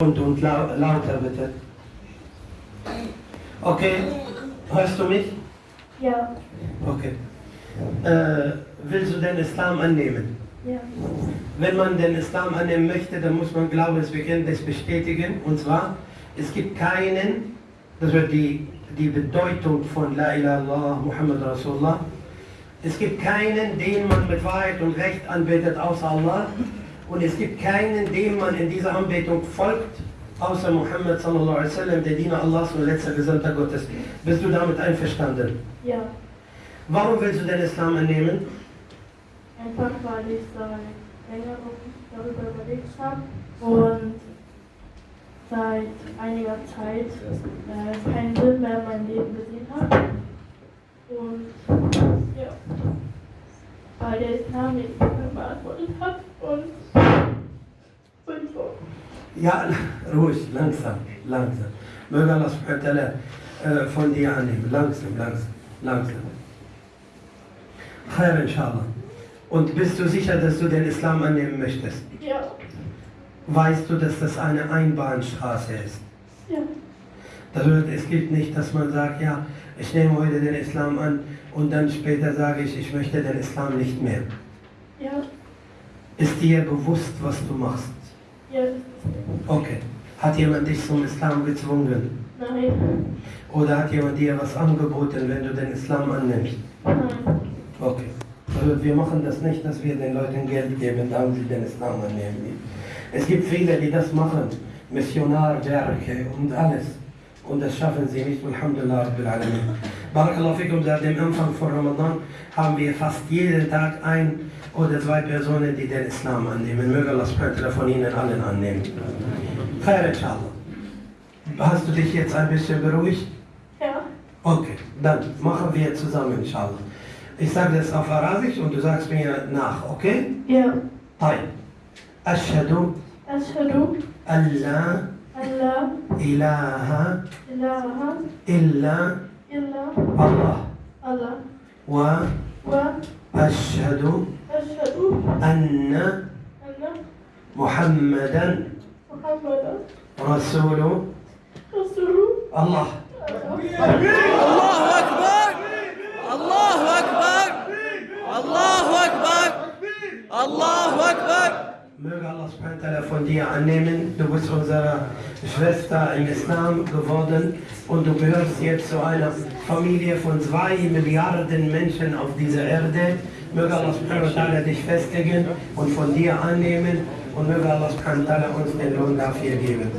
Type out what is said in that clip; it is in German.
Und, und lau lauter bitte. Okay, hörst du mich? Ja, Okay. Äh, willst du den Islam annehmen? ja, Wenn man den Islam annehmen möchte, dann muss man Glaubensbekenntnis bestätigen. Und zwar, es gibt keinen, das wird die, die Bedeutung von La ilaha illallah Muhammad Rasulullah. Es gibt keinen, den man mit Wahrheit und Recht anbetet, außer Allah. Und es gibt keinen, dem man in dieser Anbetung folgt, außer Muhammad sallallahu alaihi wasallam, der Diener Allahs und letzter Gesandter Gottes. Bist du damit einverstanden? ja. Warum willst du den Islam annehmen? Einfach weil ich seit längerem darüber überlegt habe und seit einiger Zeit äh, keinen Sinn mehr in meinem Leben gesehen habe. Und ja, weil der Islam mir die Fragen beantwortet hat und, und so. Ja, ruhig, langsam, langsam. Möge Allah subhanahu wa von dir annehmen. Langsam, langsam, langsam. Khair inshallah. Und bist du sicher, dass du den Islam annehmen möchtest? Ja, Weißt du, dass das eine Einbahnstraße ist? ja, Das bedeutet, es gilt nicht, dass man sagt, ja, ich nehme heute den Islam an und dann später sage ich, ich möchte den Islam nicht mehr. ja, Ist dir bewusst, was du machst? Ja, Okay. Hat jemand dich zum Islam gezwungen? nein, Oder hat jemand dir was angeboten, wenn du den Islam annimmst? nein, Okay. Also wir machen das nicht, dass wir den Leuten Geld geben, damit sie den Islam annehmen. Es gibt viele, die das machen. Missionarwerke und alles. Und das schaffen sie nicht. Alhamdulillah Rabbil Alamin. Barakallahu fikum, seit dem Anfang von Ramadan haben wir fast jeden Tag ein oder zwei Personen, die den Islam annehmen. Möge Allah subhanahu wa ta'ala von ihnen allen annehmen. Khair inshallah. Hast du dich jetzt ein bisschen beruhigt? ja, Okay, dann machen wir zusammen, inshallah. Ich sage das auf Arabisch und du sagst mir nach, okay? ja. طيب أشهد أشهد أن لا أن لا إله إله إلا إلا الله الله وأشهد وأشهد أن محمدا رسول الله. الله أكبر. الله أكبر. الله أكبر. الله أكبر. Möge Allah subhanahu von dir annehmen. Du bist unsere Schwester im Islam geworden und du gehörst jetzt zu einer Familie von zwei Milliarden Menschen auf dieser Erde. Möge Allah subhanahu dich festigen und von dir annehmen und möge Allah subhanahu uns den Lohn dafür geben.